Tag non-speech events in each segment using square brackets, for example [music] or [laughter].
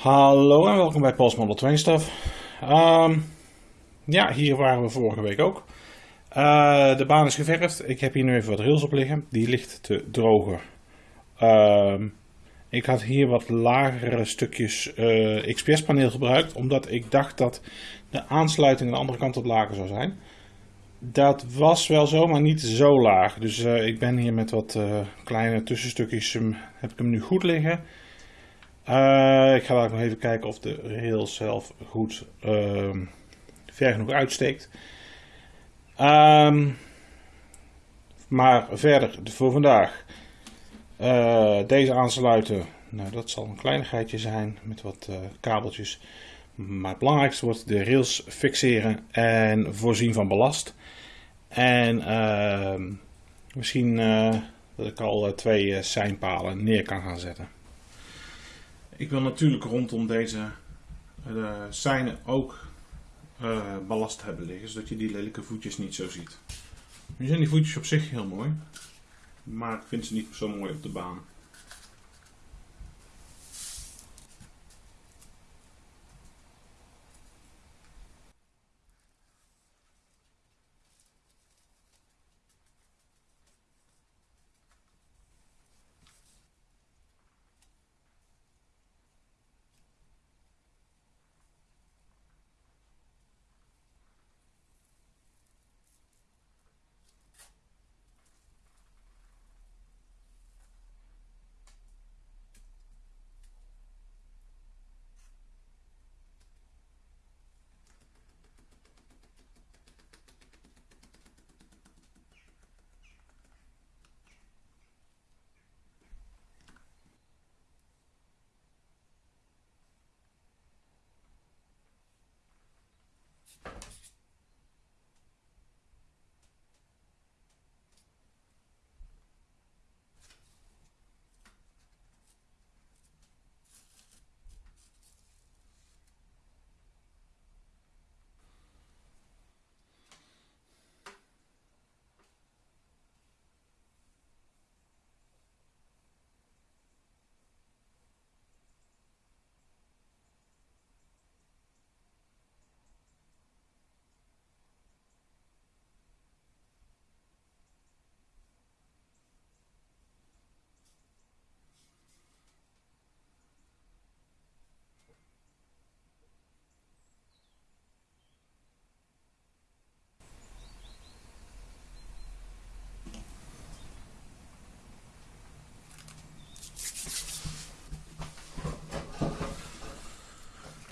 Hallo en welkom bij Pols Model 2 Stuff. Ehm, ja, hier waren we vorige week ook. Eh, de baan is geverfd. Ik heb hier nu even wat rails op liggen. Die ligt te drogen. Ehm, ik had hier wat lagere stukjes uh, XPS paneel gebruikt. Omdat ik dacht dat de aansluiting aan de andere kant wat lager zou zijn. Dat was wel zo, maar niet zo laag. Dus uh, ik ben hier met wat kleine tussenstukjes, um, heb ik hem nu goed liggen. Uh, ik ga nog even kijken of de rail zelf goed uh, ver genoeg uitsteekt. Um, maar verder voor vandaag. Uh, deze aansluiten. Nou, dat zal een kleinigheidje zijn met wat uh, kabeltjes. Maar het belangrijkste wordt de rails fixeren en voorzien van ballast. En ehm, misschien dat ik al twee seinpalen neer kan gaan zetten. Ik wil natuurlijk rondom deze uh, seinen ook uh, ballast hebben liggen, zodat je die lelijke voetjes niet zo ziet. Nu zijn die voetjes op zich heel mooi, maar ik vind ze niet zo mooi op de baan.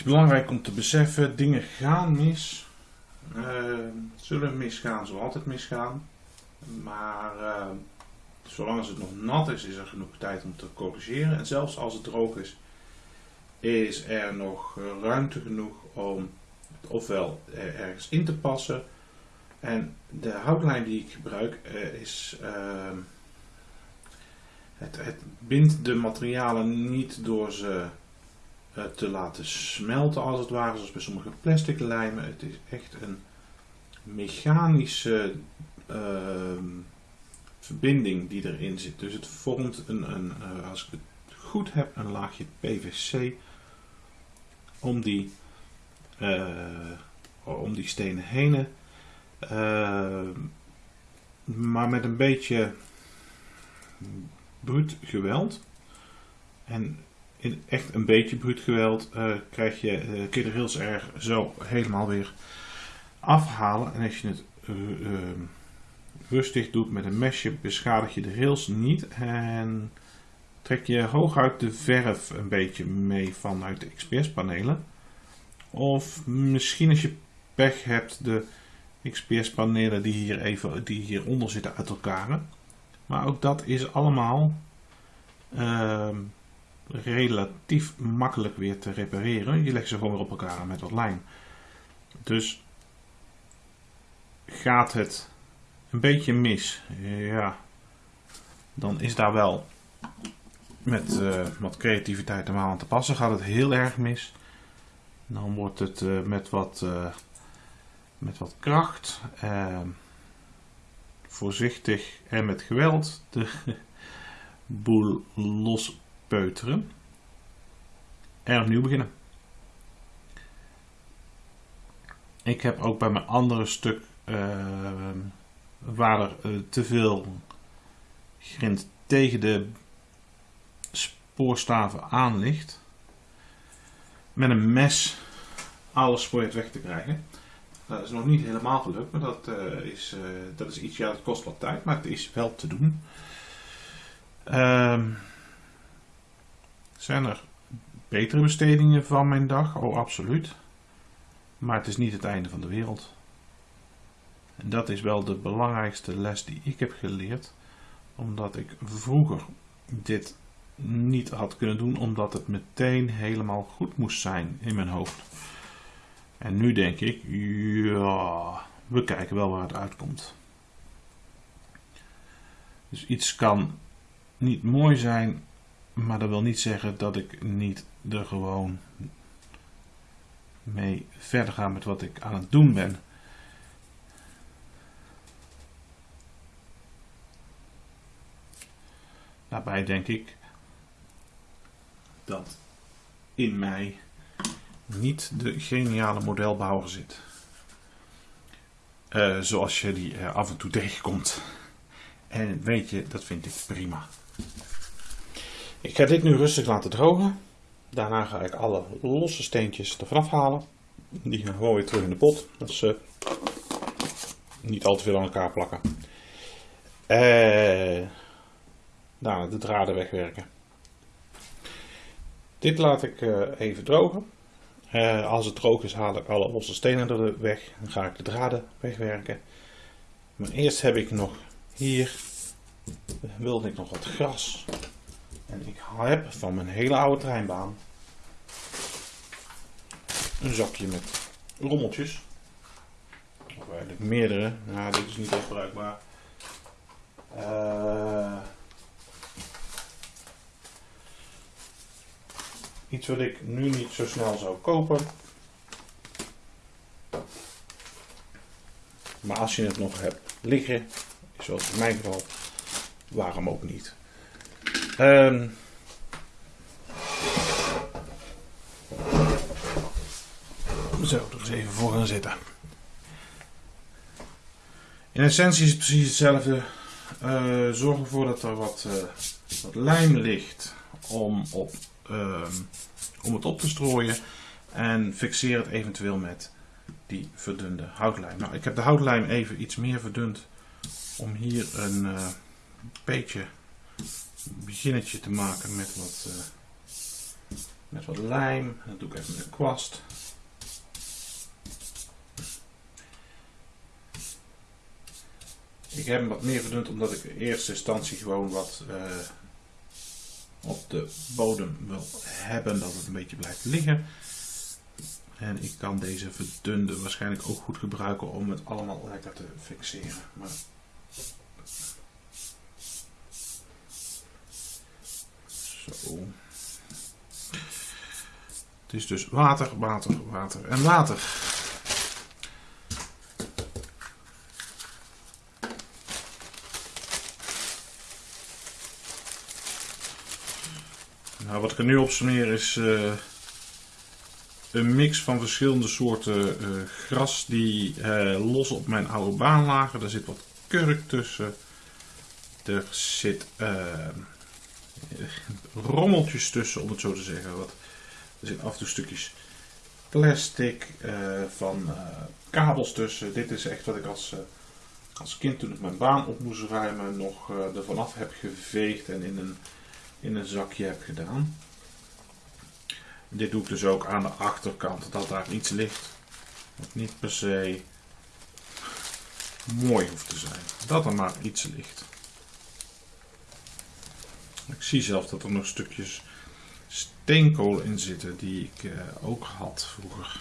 Is belangrijk om te beseffen, dingen gaan mis. Uh, zullen misgaan, zullen altijd misgaan. Maar uh, zolang als het nog nat is, is er genoeg tijd om te corrigeren. En zelfs als het droog is, is er nog ruimte genoeg om het ofwel ergens in te passen. En de houtlijn die ik gebruik uh, is... Het, het bindt de materialen niet door ze eh, te laten smelten als het ware, zoals bij sommige plastic lijmen. Het is echt een mechanische uh, verbinding die erin zit. Dus het vormt een, een uh, als ik het goed heb, een laagje PVC om die, uh, om die stenen heen. Ehm, maar met een beetje bruut geweld. En in echt een beetje bruut geweld uh, krijg je, uh, kun je de rails er zo helemaal weer afhalen. En als je het uh, rustig doet met een mesje, beschadig je de rails niet. En trek je hooguit de verf een beetje mee vanuit de XPS panelen. Of misschien als je pech hebt, de XPS panelen die hier even die hieronder zitten uit elkaar. Maar ook dat is allemaal ehm, relatief makkelijk weer te repareren. Je legt ze gewoon weer op elkaar met wat lijm. Dus gaat het een beetje mis, ja, dan is daar wel met uh, wat creativiteit normaal aan te passen. Gaat het heel erg mis, dan wordt het uh, met, wat, uh, met wat kracht, voorzichtig en met geweld de [laughs] boel los peuteren. en opnieuw beginnen. Ik heb ook bij mijn andere stuk uh, waar er uh, te veel grind tegen de spoorstaven aan ligt, met een mes alle spoor weg te krijgen. Dat is nog niet helemaal gelukt, maar dat, uh, is, dat is iets, ja, dat kost wat tijd, maar het is wel te doen. Ehm, zijn er betere bestedingen van mijn dag? Oh, absoluut. Maar het is niet het einde van de wereld. En dat is wel de belangrijkste les die ik heb geleerd. Omdat ik vroeger dit niet had kunnen doen, omdat het meteen helemaal goed moest zijn in mijn hoofd. En nu denk ik, ja, we kijken wel waar het uitkomt. Dus iets kan niet mooi zijn, maar dat wil niet zeggen dat ik niet er gewoon mee verder ga met wat ik aan het doen ben. Daarbij denk ik dat in mij niet de geniale modelbouwer zit. Uh, zoals je die uh, af en toe tegenkomt. En weet je, dat vind ik prima. Ik ga dit nu rustig laten drogen. Daarna ga ik alle losse steentjes ervan afhalen. Die gaan gewoon weer terug in de pot. Dat ze niet al te veel aan elkaar plakken. Uh, daarna de draden wegwerken. Dit laat ik uh, even drogen. Uh, als het droog is haal ik alle losse stenen er weg. Dan ga ik de draden wegwerken. Maar eerst heb ik nog hier wilde ik nog wat gras. En ik heb van mijn hele oude treinbaan een zakje met rommeltjes. Of eigenlijk meerdere. Nou, dit is niet echt bruikbaar. Uh, iets wat ik nu niet zo snel zou kopen. Maar als je het nog hebt liggen, zoals in mijn geval, waarom ook niet. Um, zo, er eens even voor gaan zitten. In essentie is het precies hetzelfde. Uh, zorg ervoor dat er wat, uh, wat lijm ligt om, op, uh, om het op te strooien. En fixeer het eventueel met die verdunde houtlijm. Nou, ik heb de houtlijm even iets meer verdund om hier een beetje beginnetje te maken met wat, uh, met wat lijm. Dat doe ik even met een kwast. Ik heb hem wat meer verdund omdat ik in eerste instantie gewoon wat uh, op de bodem wil hebben. Dat het een beetje blijft liggen. En ik kan deze verdunde waarschijnlijk ook goed gebruiken om het allemaal lekker te fixeren. Maar Het is dus water, water, water en water. Nou, wat ik er nu op smeer is uh, een mix van verschillende soorten uh, gras die uh, los op mijn oude baan lagen. Er zit wat kurk tussen. Er zit rommeltjes tussen, om het zo te zeggen. Wat, er zitten af en toe stukjes plastic, uh, van uh, kabels tussen. Dit is echt wat ik als, als kind toen ik mijn baan op moest ruimen nog er vanaf heb geveegd en in een, in een zakje heb gedaan. Dit doe ik dus ook aan de achterkant, dat daar iets ligt wat niet per se mooi hoeft te zijn. Dat er maar iets ligt. Ik zie zelf dat er nog stukjes steenkool in zitten die ik uh, ook had vroeger.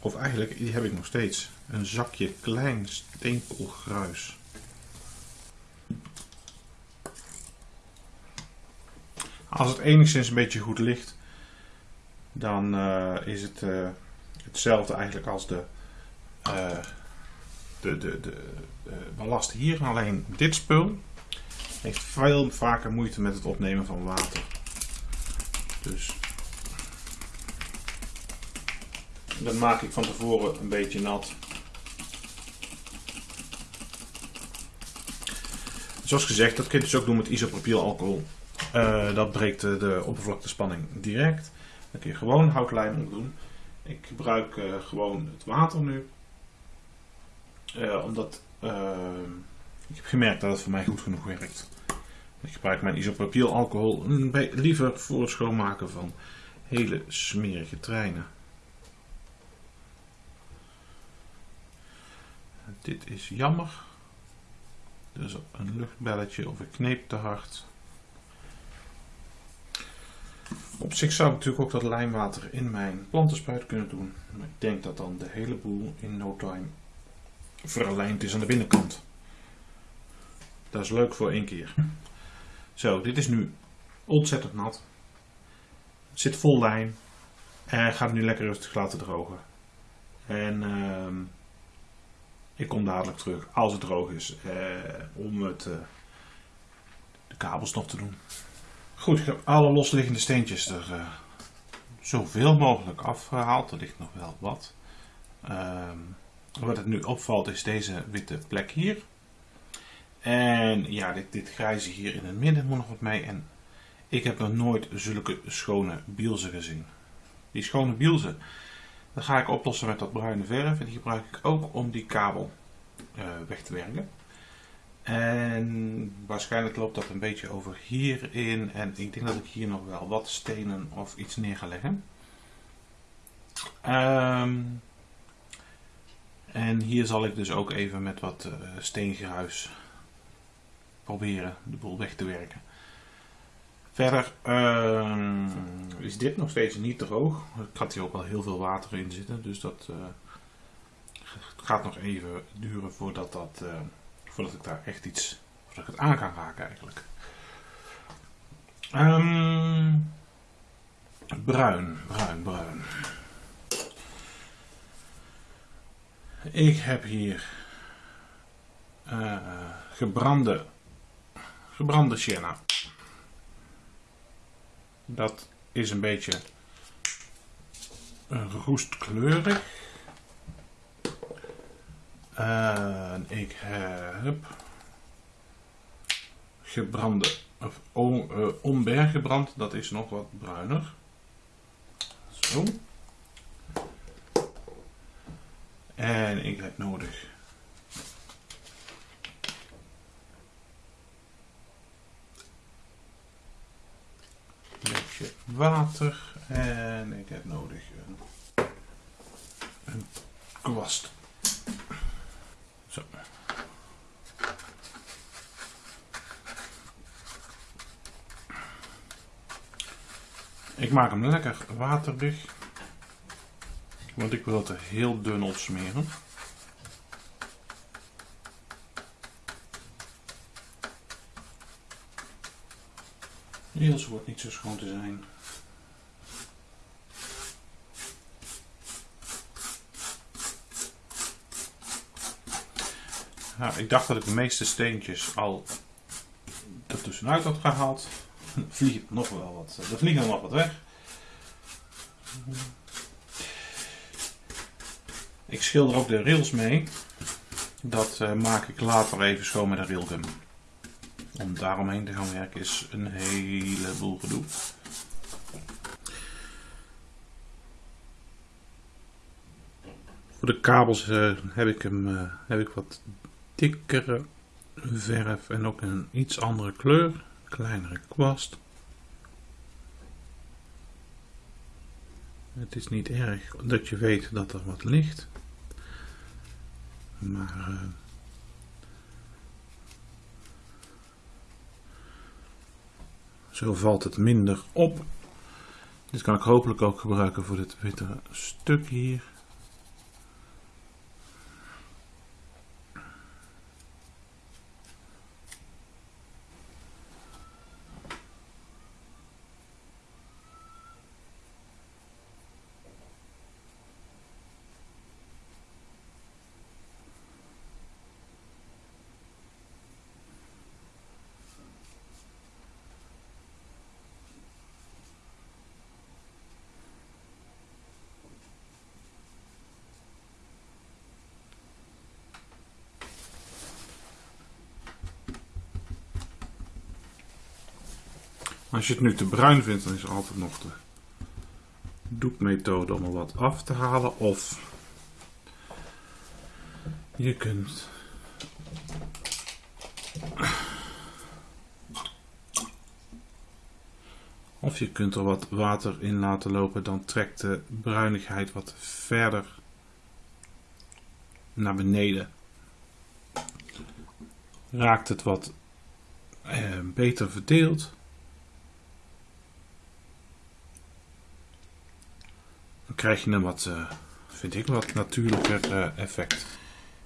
Of eigenlijk, die heb ik nog steeds. Een zakje klein steenkoolgruis. Als het enigszins een beetje goed ligt, dan uh, is het uh, hetzelfde eigenlijk als de, de, de, de ballast hier. Alleen dit spul heeft veel vaker moeite met het opnemen van water. Dus dat maak ik van tevoren een beetje nat. Zoals gezegd, dat kun je dus ook doen met isopropylalcohol. alcohol, eh, dat breekt de oppervlaktespanning direct. Dan kun je gewoon houtlijm doen. Ik gebruik eh, gewoon het water nu. Eh, omdat ik heb gemerkt dat het voor mij goed genoeg werkt. Ik gebruik mijn isopropylalcohol liever voor het schoonmaken van hele smerige treinen. Dit is jammer. Dus een luchtbelletje of ik kneep te hard. Op zich zou ik natuurlijk ook dat lijnwater in mijn plantenspuit kunnen doen. Maar ik denk dat dan de hele boel in no time verlijnd is aan de binnenkant. Dat is leuk voor één keer. Zo, dit is nu ontzettend nat. Zit vol lijn. En gaat nu lekker rustig laten drogen. En uh, ik kom dadelijk terug als het droog is. Eh, om het, uh, de kabels nog te doen. Goed, ik heb alle losliggende steentjes er uh, zoveel mogelijk afgehaald. Er ligt nog wel wat. Ehm, wat het nu opvalt is deze witte plek hier. En ja, dit, dit grijze hier in het midden moet nog wat mee. En ik heb nog nooit zulke schone bielzen gezien. Die schone bielzen, dat ga ik oplossen met dat bruine verf. En die gebruik ik ook om die kabel uh, weg te werken. En waarschijnlijk loopt dat een beetje over hierin. En ik denk dat ik hier nog wel wat stenen of iets neer ga leggen. Um, en hier zal ik dus ook even met wat uh, steengruis proberen de boel weg te werken. Verder uh, is dit nog steeds niet droog. Ik had hier ook wel heel veel water in zitten, dus dat uh, gaat nog even duren voordat, dat, uh, voordat ik daar echt iets, voordat ik het aan kan raken eigenlijk. Um, bruin, bruin, bruin. Ik heb hier uh, gebrande gebrande sienna. Dat is een beetje roestkleurig. En ik heb gebrande, of uh, gebrand, dat is nog wat bruiner. Zo. En ik heb nodig water en ik heb nodig een, een kwast. Zo. Ik maak hem lekker waterig, want ik wil het er heel dun op smeren. Niels wordt niet zo schoon te zijn. Nou, ik dacht dat ik de meeste steentjes al er tussenuit had gehaald. Er vliegt nog wel wat. Er vliegen nog wat weg. Ik schilder ook de rails mee. Dat uh, maak ik later even schoon met een railgun. Om daaromheen te gaan werken is een heleboel gedoe. Voor de kabels uh, heb ik hem uh, heb ik wat dikkere verf en ook een iets andere kleur, kleinere kwast. Het is niet erg dat je weet dat er wat ligt, maar uh, zo valt het minder op. Dit kan ik hopelijk ook gebruiken voor dit witte stuk hier. Als je het nu te bruin vindt, dan is altijd nog de doekmethode om er wat af te halen. Of je kunt of je kunt er wat water in laten lopen, dan trekt de bruinigheid wat verder naar beneden. Raakt het wat eh, beter verdeeld. Krijg je een wat, uh, vind ik, wat natuurlijker uh, effect.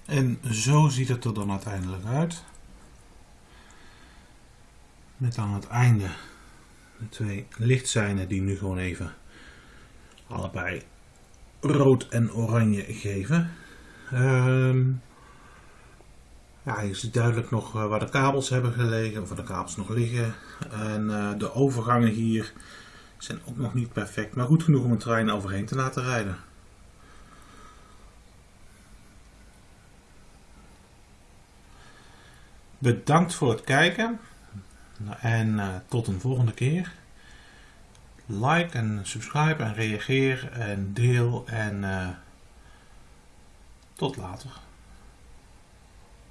En zo ziet het er dan uiteindelijk uit. Met aan het einde de twee lichtzijnen die nu gewoon even allebei rood en oranje geven. Um, ja, je ziet duidelijk nog eh, waar de kabels hebben gelegen, of waar de kabels nog liggen. En de overgangen hier zijn ook nog niet perfect, maar goed genoeg om een trein overheen te laten rijden. Bedankt voor het kijken en uh, tot een volgende keer. Like en subscribe en reageer en deel en uh, tot later.